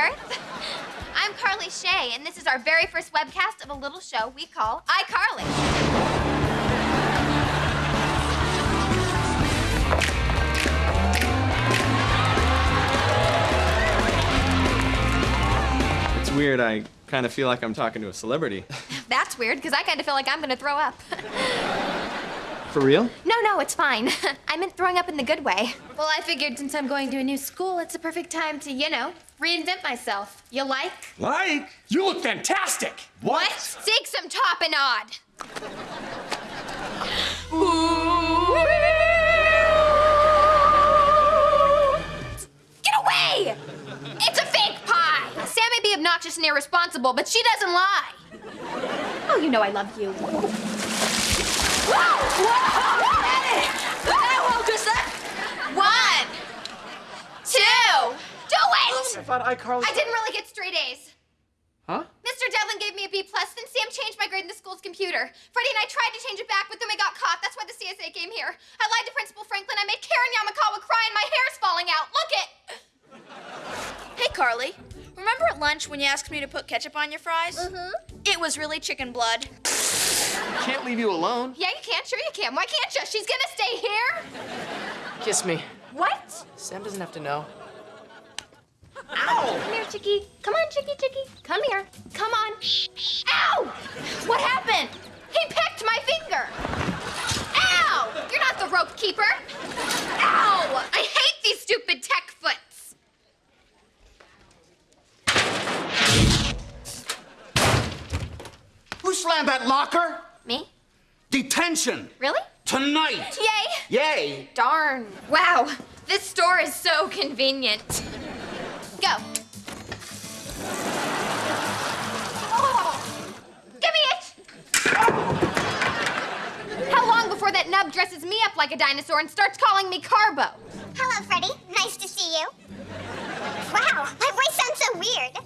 Earth. I'm Carly Shay, and this is our very first webcast of a little show we call iCarly. It's weird. I kind of feel like I'm talking to a celebrity. That's weird, because I kind of feel like I'm gonna throw up. For real? no, no, it's fine. I meant throwing up in the good way. Well, I figured since I'm going to a new school, it's a perfect time to, you know, reinvent myself. You like? Like? You look fantastic. What? Take some topping odd. Get away! It's a fake pie. Sam may be obnoxious and irresponsible, but she doesn't lie. Oh, you know I love you. One, two, do it! I thought iCarly. I didn't really get straight A's. Huh? Mr. Devlin gave me a B plus, then Sam changed my grade in the school's computer. Freddie and I tried to change it back, but then we got caught. That's why the CSA came here. I lied to Principal Franklin. I made Karen Yamakawa cry, and my hair's falling out. Look it. Hey, Carly. Remember at lunch when you asked me to put ketchup on your fries? Mm-hmm. It was really chicken blood. Can't leave you alone. Yeah, you can. Sure, you can. Why can't you? She's gonna stay here. Kiss me. What? Sam doesn't have to know. Ow! Come here, Chicky. Come on, Chicky, Chicky. Come here. Come on. Ow! What happened? He pecked my finger. Ow! You're not the rope keeper. Ow! I hate these stupid tech foots. Who slammed that locker? Me? Detention! Really? Tonight! Yay! Yay! Darn. Wow. This store is so convenient. Go. Oh, give me it! How long before that nub dresses me up like a dinosaur and starts calling me Carbo? Hello, Freddie. Nice to see you. Wow, my voice sounds so weird.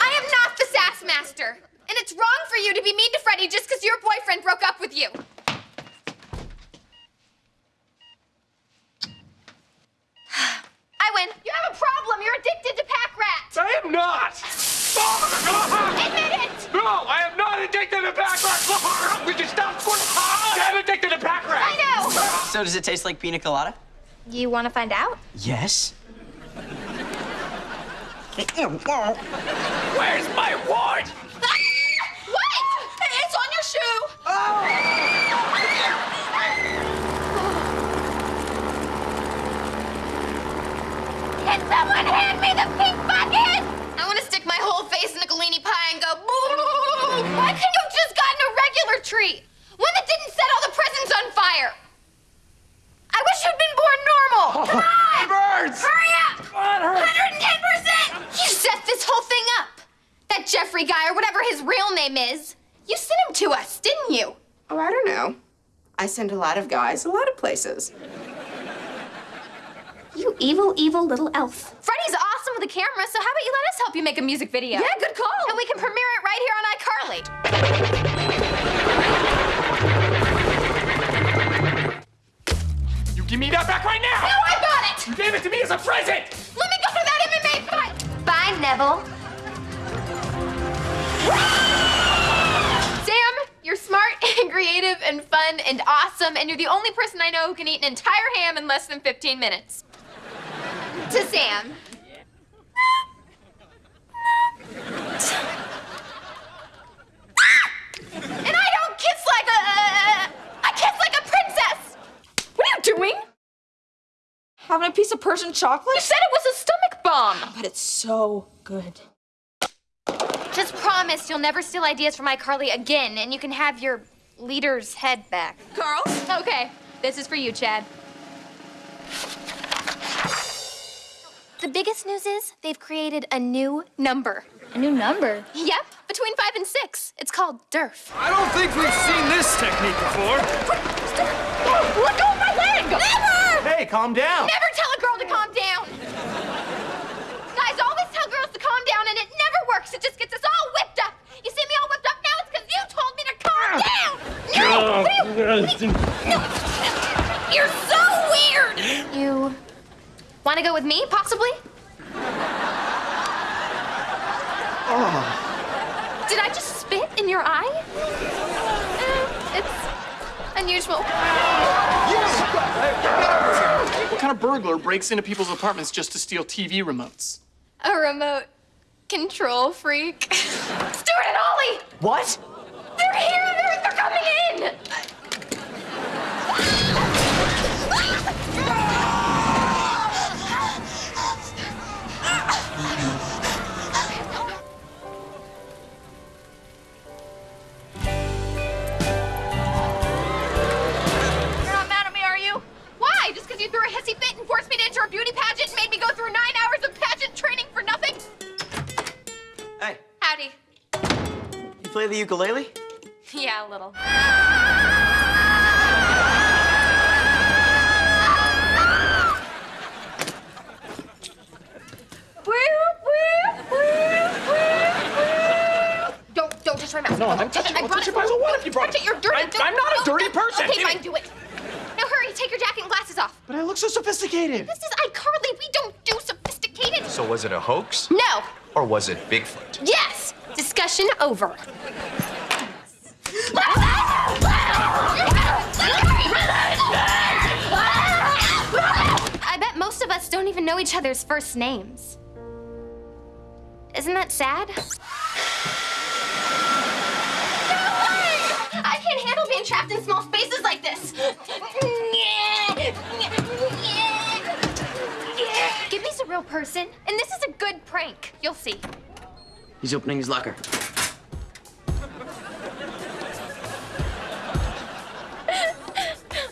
I am not master. And it's wrong for you to be mean to Freddie just because your boyfriend broke up with you. I win. You have a problem. You're addicted to Pak-Rats. I am not. Admit it. No, I am not addicted to Pak-Rats. Would you stop? I'm addicted to Pak-Rats. I know. So does it taste like pina colada? You want to find out? Yes. Where's my ward? What? It's on your shoe. Oh. Can someone hand me the pink bucket? I want to stick my whole face in a Galini pie and go, boo! Why couldn't you have just gotten a regular tree? One that didn't set all the presents on fire. I wish you'd been born normal. Come on! Birds! Hurry up! God, hurry. 110%! You set this whole thing up. That Jeffrey guy, or whatever his real name is. You sent him to us, didn't you? Oh, I don't know. I send a lot of guys a lot of places. You evil, evil little elf. Freddie's awesome with a camera, so how about you let us help you make a music video? Yeah, good call. And we can premiere it right here on iCarly. You give me that back right now. No, I bought it! You gave it to me as a present. Let me go to that MMA fight! Bye, Nevel. Sam, you're smart and creative and fun and awesome, and you're the only person I know who can eat an entire ham in less than 15 minutes. To Sam. And I don't kiss like a. I kiss like a princess! What are you doing? Having a piece of Persian chocolate? You said it was a stomach bomb! But it's so good. Just promise you'll never steal ideas from iCarly again, and you can have your leader's head back. Carl? Okay, this is for you, Chad. The biggest news is they've created a new number. A new number. Yep, between five and six. It's called DERF. I don't think we've seen this technique before. Let go of my leg! Never! Hey, calm down. Never tell a girl to calm down! Guys always tell girls to calm down, and it never works. It just gets us all whipped up. You see me all whipped up now? It's because you told me to calm down! No! What you- no. You're so weird! You want to go with me, possibly? Oh. Did I just spit in your eye? Eh, it's unusual. What kind of burglar breaks into people's apartments just to steal TV remotes? A remote control freak. Stuart and Ollie! What? They're here! Coming in! You're not mad at me, are you? Why? Just you threw a hissy fit and forced me to enter a beauty pageant made me go through nine hours of pageant training for nothing? Hey, Howdy. you play the ukulele? Yeah, a little. Don't, don't touch my mouse. No, I'm touching- I I'll brought touch it your mouse. for you. What if you brought it? it? You're dirty. I'm- Don't- I'm not a dirty don't- person. Okay, Give fine, it- do it. Now hurry, take your jacket and glasses off. But I look so sophisticated. This is iCarly. We don't do sophisticated. So was it a hoax? No. Or was it Bigfoot? Yes. Discussion over. Us don't even know each other's first names. Isn't that sad? I can't handle being trapped in small spaces like this. Give me a real person, and this is a good prank. You'll see. He's opening his locker.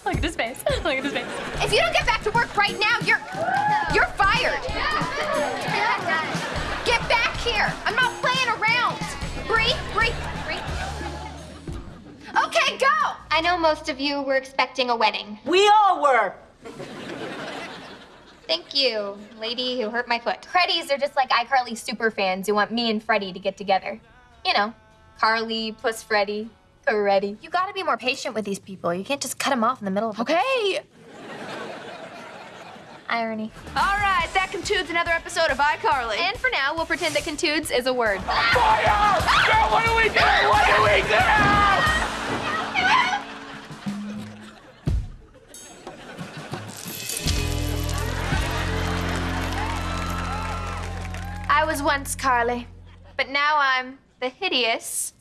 Look at his face. Look at his face. If you don't get back to work right now, you're you're fired. Get back here. I'm not playing around. Bree, Bree, Bree. Okay, go. I know most of you were expecting a wedding. We all were. Thank you, lady who hurt my foot. Creddies are just like iCarly super fans who want me and Freddie to get together. You know, Carly plus Freddie, Creddie. You gotta be more patient with these people. You can't just cut them off in the middle of Okay. irony. All right, that concludes another episode of iCarly. And for now, we'll pretend that contudes is a word. Fire! Girl, what do we do? What do we do? I was once Carly, but now I'm the hideous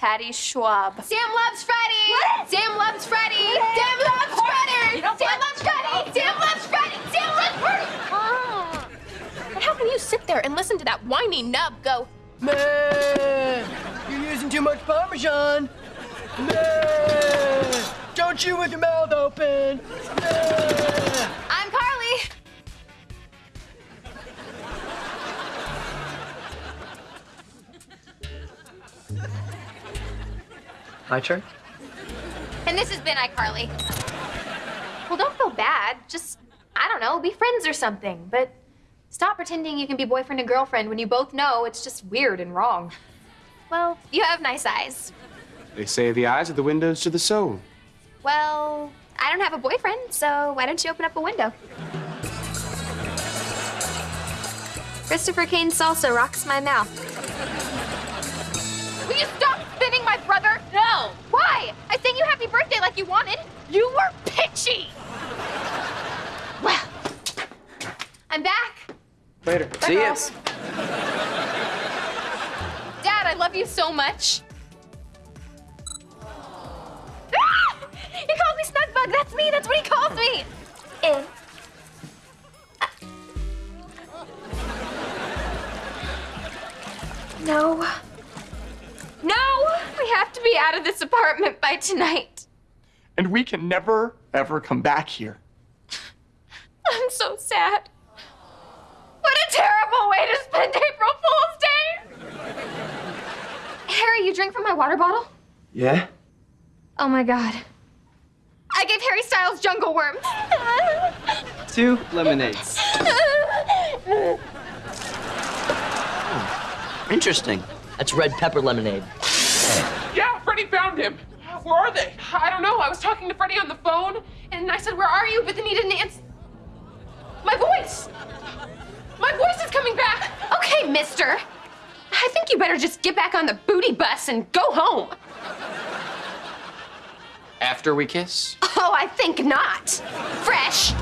Patty Schwab. Sam loves Freddie. Sam loves Freddie. Sam loves Freddie. Sam loves Freddie! Sam loves Freddie! Sam loves Freddie! Ah. But how can you sit there and listen to that whiny nub go? Man, you're using too much Parmesan. Man, don't chew with your mouth open. Man. My turn? And this has been iCarly. Well, don't feel bad. Just, I don't know, be friends or something. But stop pretending you can be boyfriend and girlfriend when you both know it's just weird and wrong. Well, you have nice eyes. They say the eyes are the windows to the soul. Well, I don't have a boyfriend, so why don't you open up a window? Christopher Kane's salsa rocks my mouth. Will you stop spinning my brother? No. Why? I sang you happy birthday like you wanted. You were pitchy. Well, I'm back. Later. Bye, See ya. girls. Dad, I love you so much. Ah! He called me Snuggbug. That's me. That's what he calls me. Eh. No. No! Of this apartment by tonight. And we can never, ever come back here. I'm so sad. What a terrible way to spend April Fool's Day! Harry, you drink from my water bottle? Yeah? Oh my god. I gave Harry Styles jungle worms. Two lemonades. Interesting. That's red pepper lemonade. Yeah, Freddie found him. Where are they? I don't know. I was talking to Freddie on the phone, and I said, Where are you? But then he didn't answer. My voice! My voice is coming back! okay, mister. I think you better just get back on the booty bus and go home. After we kiss? Oh, I think not. Fresh.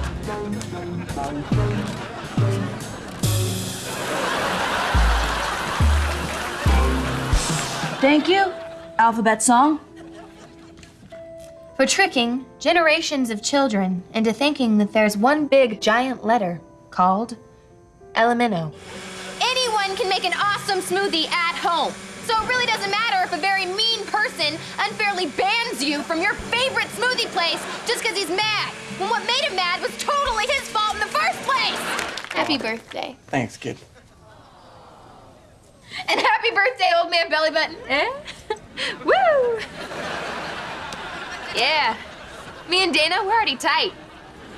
Thank you. Alphabet song. For tricking generations of children into thinking that there's one big giant letter called Elemento. Anyone can make an awesome smoothie at home. So it really doesn't matter if a very mean person unfairly bans you from your favorite smoothie place just because he's mad. When what made him mad was totally his fault in the first place. Happy birthday. Thanks, kid. And happy birthday, old man belly button. Eh? Woo! Yeah. Me and Dana, we're already tight.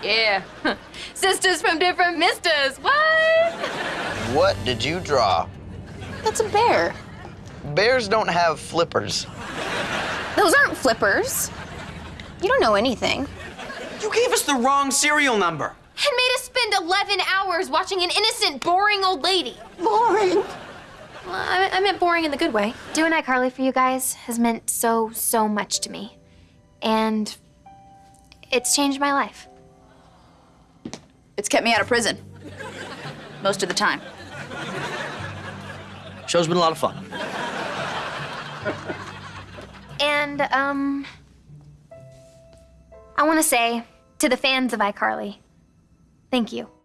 Yeah. Sisters from different misters. What? What did you draw? That's a bear. Bears don't have flippers. Those aren't flippers. You don't know anything. You gave us the wrong serial number. And made us spend 11 hours watching an innocent, boring old lady. Boring. Well, I, I meant boring in the good way. Doing iCarly for you guys has meant so, so much to me. And it's changed my life. It's kept me out of prison. Most of the time. Show's been a lot of fun. And, um, I want to say to the fans of iCarly, thank you.